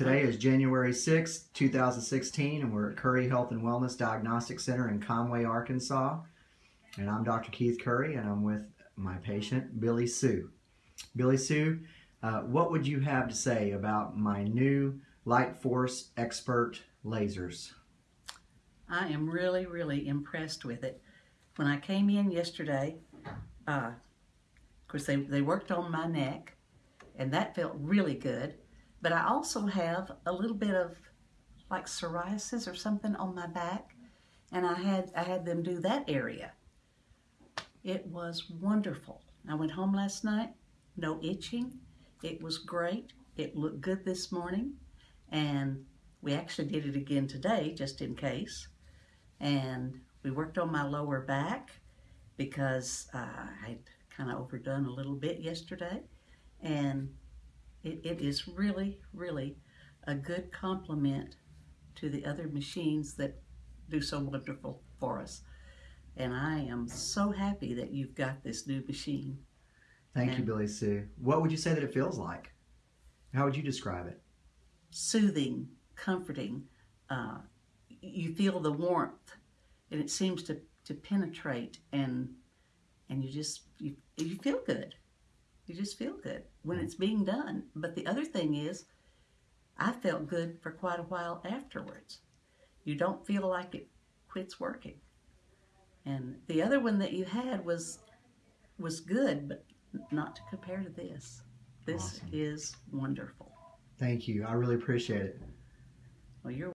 Today is January 6th, 2016, and we're at Curry Health and Wellness Diagnostic Center in Conway, Arkansas. And I'm Dr. Keith Curry, and I'm with my patient, Billy Sue. Billy Sue, uh, what would you have to say about my new Light Force Expert lasers? I am really, really impressed with it. When I came in yesterday, uh, of course, they, they worked on my neck, and that felt really good. But I also have a little bit of like psoriasis or something on my back, and I had I had them do that area. It was wonderful. I went home last night, no itching. It was great. It looked good this morning, and we actually did it again today just in case. And we worked on my lower back because uh, I'd kind of overdone a little bit yesterday, and it, it is really, really a good complement to the other machines that do so wonderful for us. And I am so happy that you've got this new machine. Thank you, Billy Sue. What would you say that it feels like? How would you describe it? Soothing, comforting. Uh, you feel the warmth, and it seems to, to penetrate, and and you just you, you feel good. You just feel good when mm-hmm. it's being done. But the other thing is, I felt good for quite a while afterwards. You don't feel like it quits working. And the other one that you had was was good, but not to compare to this. This Awesome. is wonderful. Thank you. I really appreciate it. Well, you're